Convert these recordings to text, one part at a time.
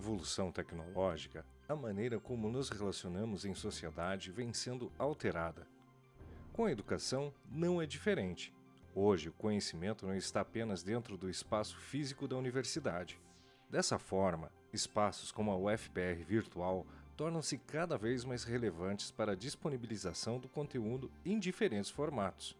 evolução tecnológica, a maneira como nos relacionamos em sociedade vem sendo alterada. Com a educação, não é diferente. Hoje, o conhecimento não está apenas dentro do espaço físico da universidade. Dessa forma, espaços como a UFPR virtual tornam-se cada vez mais relevantes para a disponibilização do conteúdo em diferentes formatos.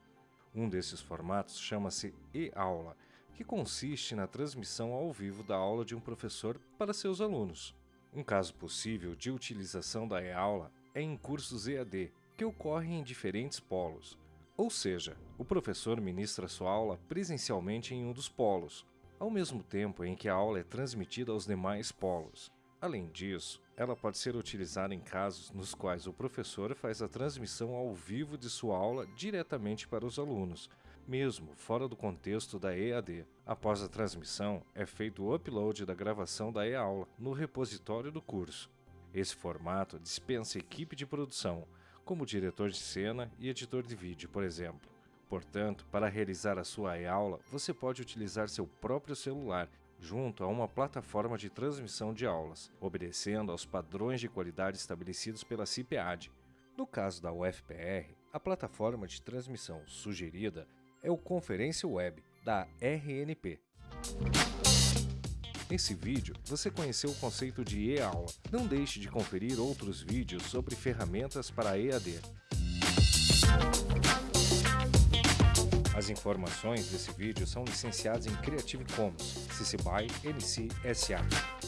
Um desses formatos chama-se e-aula, que consiste na transmissão ao vivo da aula de um professor para seus alunos. Um caso possível de utilização da e-aula é em cursos EAD, que ocorrem em diferentes polos. Ou seja, o professor ministra sua aula presencialmente em um dos polos, ao mesmo tempo em que a aula é transmitida aos demais polos. Além disso, ela pode ser utilizada em casos nos quais o professor faz a transmissão ao vivo de sua aula diretamente para os alunos, mesmo fora do contexto da EAD. Após a transmissão, é feito o upload da gravação da e-aula no repositório do curso. Esse formato dispensa equipe de produção, como diretor de cena e editor de vídeo, por exemplo. Portanto, para realizar a sua e-aula, você pode utilizar seu próprio celular junto a uma plataforma de transmissão de aulas, obedecendo aos padrões de qualidade estabelecidos pela CIPEAD. No caso da UFPR, a plataforma de transmissão sugerida é o Conferência Web, da RNP. Nesse vídeo, você conheceu o conceito de e-aula. Não deixe de conferir outros vídeos sobre ferramentas para EAD. As informações desse vídeo são licenciadas em Creative Commons, CC BY NC SA.